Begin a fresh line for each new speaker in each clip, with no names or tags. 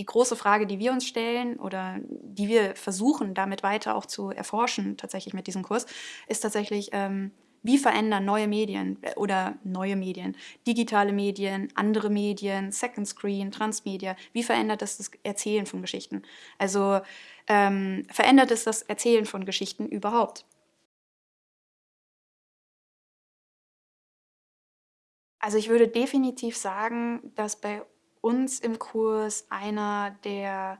die große Frage, die wir uns stellen oder die wir versuchen, damit weiter auch zu erforschen, tatsächlich mit diesem Kurs, ist tatsächlich, ähm, wie verändern neue Medien äh, oder neue Medien, digitale Medien, andere Medien, Second Screen, Transmedia, wie verändert das das Erzählen von Geschichten? Also ähm, verändert es das Erzählen von Geschichten überhaupt? Also ich würde definitiv sagen, dass bei uns im Kurs einer der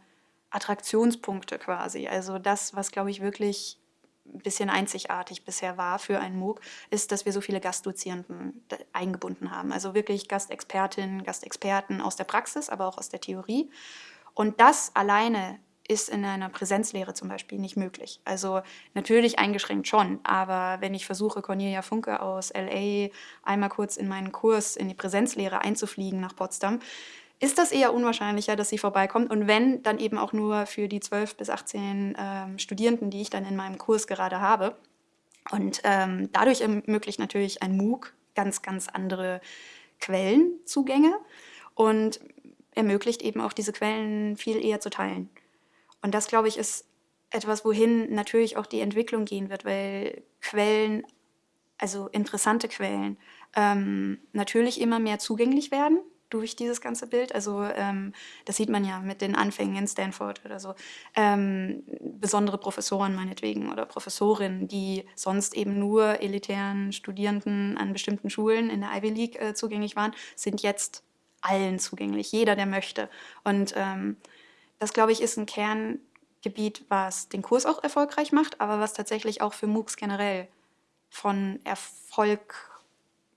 Attraktionspunkte quasi, also das, was glaube ich wirklich ein bisschen einzigartig bisher war für einen MOOC, ist, dass wir so viele Gastdozierenden eingebunden haben. Also wirklich Gastexpertinnen, Gastexperten aus der Praxis, aber auch aus der Theorie. Und das alleine ist in einer Präsenzlehre zum Beispiel nicht möglich. Also natürlich eingeschränkt schon, aber wenn ich versuche, Cornelia Funke aus LA einmal kurz in meinen Kurs in die Präsenzlehre einzufliegen nach Potsdam, ist das eher unwahrscheinlicher, dass sie vorbeikommt. Und wenn, dann eben auch nur für die 12 bis 18 ähm, Studierenden, die ich dann in meinem Kurs gerade habe. Und ähm, dadurch ermöglicht natürlich ein MOOC ganz, ganz andere Quellenzugänge und ermöglicht eben auch diese Quellen viel eher zu teilen. Und das, glaube ich, ist etwas, wohin natürlich auch die Entwicklung gehen wird, weil Quellen, also interessante Quellen, ähm, natürlich immer mehr zugänglich werden durch dieses ganze Bild. Also ähm, das sieht man ja mit den Anfängen in Stanford oder so. Ähm, besondere Professoren meinetwegen oder Professorinnen, die sonst eben nur elitären Studierenden an bestimmten Schulen in der Ivy League äh, zugänglich waren, sind jetzt allen zugänglich, jeder, der möchte. Und ähm, das, glaube ich, ist ein Kerngebiet, was den Kurs auch erfolgreich macht, aber was tatsächlich auch für MOOCs generell von Erfolg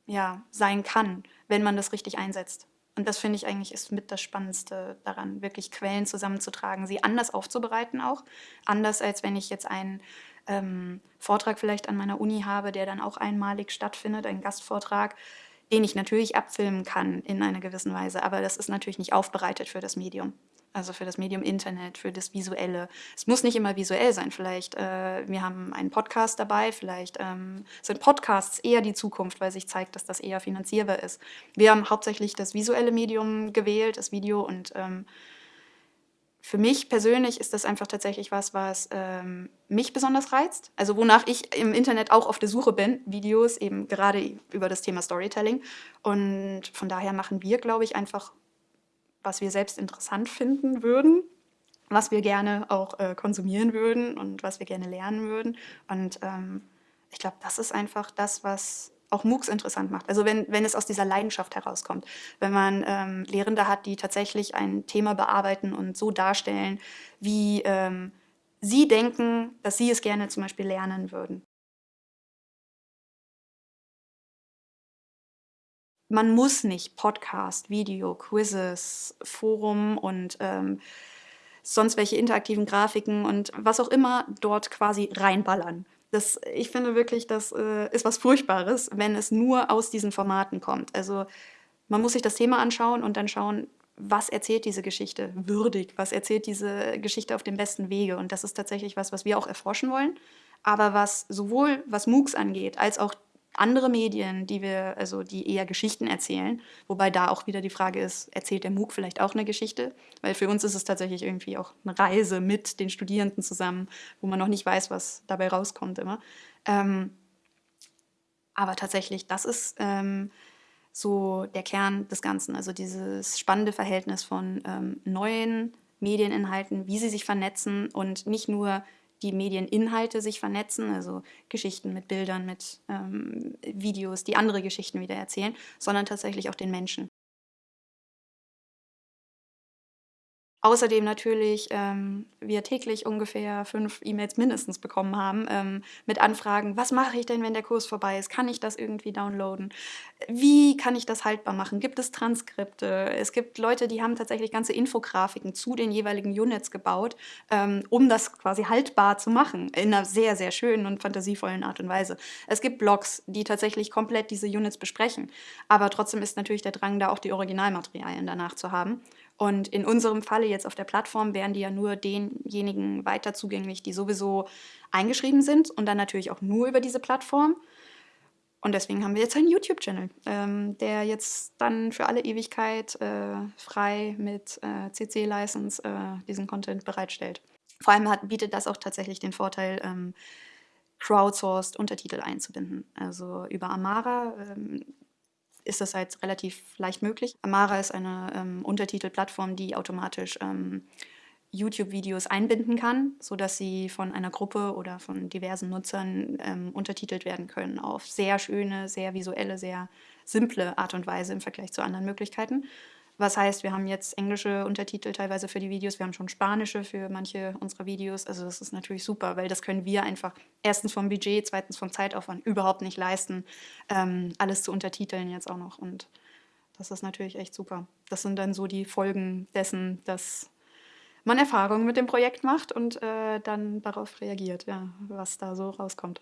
ja, sein kann, wenn man das richtig einsetzt. Und das finde ich eigentlich ist mit das Spannendste daran, wirklich Quellen zusammenzutragen, sie anders aufzubereiten auch. Anders als wenn ich jetzt einen ähm, Vortrag vielleicht an meiner Uni habe, der dann auch einmalig stattfindet, ein Gastvortrag, den ich natürlich abfilmen kann in einer gewissen Weise. Aber das ist natürlich nicht aufbereitet für das Medium also für das Medium Internet, für das Visuelle. Es muss nicht immer visuell sein. Vielleicht, äh, wir haben einen Podcast dabei, vielleicht ähm, sind Podcasts eher die Zukunft, weil sich zeigt, dass das eher finanzierbar ist. Wir haben hauptsächlich das visuelle Medium gewählt, das Video und ähm, für mich persönlich ist das einfach tatsächlich was, was ähm, mich besonders reizt. Also wonach ich im Internet auch auf der Suche bin, Videos eben gerade über das Thema Storytelling. Und von daher machen wir, glaube ich, einfach was wir selbst interessant finden würden, was wir gerne auch äh, konsumieren würden und was wir gerne lernen würden. Und ähm, ich glaube, das ist einfach das, was auch MOOCs interessant macht. Also wenn, wenn es aus dieser Leidenschaft herauskommt. Wenn man ähm, Lehrende hat, die tatsächlich ein Thema bearbeiten und so darstellen, wie ähm, sie denken, dass sie es gerne zum Beispiel lernen würden. Man muss nicht Podcast, Video, Quizzes, Forum und ähm, sonst welche interaktiven Grafiken und was auch immer dort quasi reinballern. Das, ich finde wirklich, das äh, ist was Furchtbares, wenn es nur aus diesen Formaten kommt. Also man muss sich das Thema anschauen und dann schauen, was erzählt diese Geschichte würdig, was erzählt diese Geschichte auf dem besten Wege. Und das ist tatsächlich was, was wir auch erforschen wollen. Aber was sowohl was MOOCs angeht, als auch andere Medien, die wir, also die eher Geschichten erzählen, wobei da auch wieder die Frage ist, erzählt der MOOC vielleicht auch eine Geschichte? Weil für uns ist es tatsächlich irgendwie auch eine Reise mit den Studierenden zusammen, wo man noch nicht weiß, was dabei rauskommt immer. Ähm, aber tatsächlich, das ist ähm, so der Kern des Ganzen, also dieses spannende Verhältnis von ähm, neuen Medieninhalten, wie sie sich vernetzen und nicht nur die Medieninhalte sich vernetzen, also Geschichten mit Bildern, mit ähm, Videos, die andere Geschichten wieder erzählen, sondern tatsächlich auch den Menschen. Außerdem natürlich ähm, wir täglich ungefähr fünf E-Mails mindestens bekommen haben ähm, mit Anfragen, was mache ich denn, wenn der Kurs vorbei ist? Kann ich das irgendwie downloaden? Wie kann ich das haltbar machen? Gibt es Transkripte? Es gibt Leute, die haben tatsächlich ganze Infografiken zu den jeweiligen Units gebaut, ähm, um das quasi haltbar zu machen, in einer sehr, sehr schönen und fantasievollen Art und Weise. Es gibt Blogs, die tatsächlich komplett diese Units besprechen, aber trotzdem ist natürlich der Drang da, auch die Originalmaterialien danach zu haben. Und in unserem Falle jetzt auf der Plattform wären die ja nur denjenigen weiter zugänglich, die sowieso eingeschrieben sind und dann natürlich auch nur über diese Plattform. Und deswegen haben wir jetzt einen YouTube-Channel, ähm, der jetzt dann für alle Ewigkeit äh, frei mit äh, CC-License äh, diesen Content bereitstellt. Vor allem hat, bietet das auch tatsächlich den Vorteil, ähm, crowdsourced Untertitel einzubinden. Also über Amara ähm, ist das halt relativ leicht möglich. Amara ist eine ähm, Untertitelplattform, die automatisch ähm, YouTube-Videos einbinden kann, sodass sie von einer Gruppe oder von diversen Nutzern ähm, untertitelt werden können auf sehr schöne, sehr visuelle, sehr simple Art und Weise im Vergleich zu anderen Möglichkeiten. Was heißt, wir haben jetzt englische Untertitel teilweise für die Videos, wir haben schon spanische für manche unserer Videos. Also das ist natürlich super, weil das können wir einfach erstens vom Budget, zweitens vom Zeitaufwand überhaupt nicht leisten, ähm, alles zu untertiteln jetzt auch noch. Und das ist natürlich echt super. Das sind dann so die Folgen dessen, dass man Erfahrungen mit dem Projekt macht und äh, dann darauf reagiert, ja, was da so rauskommt.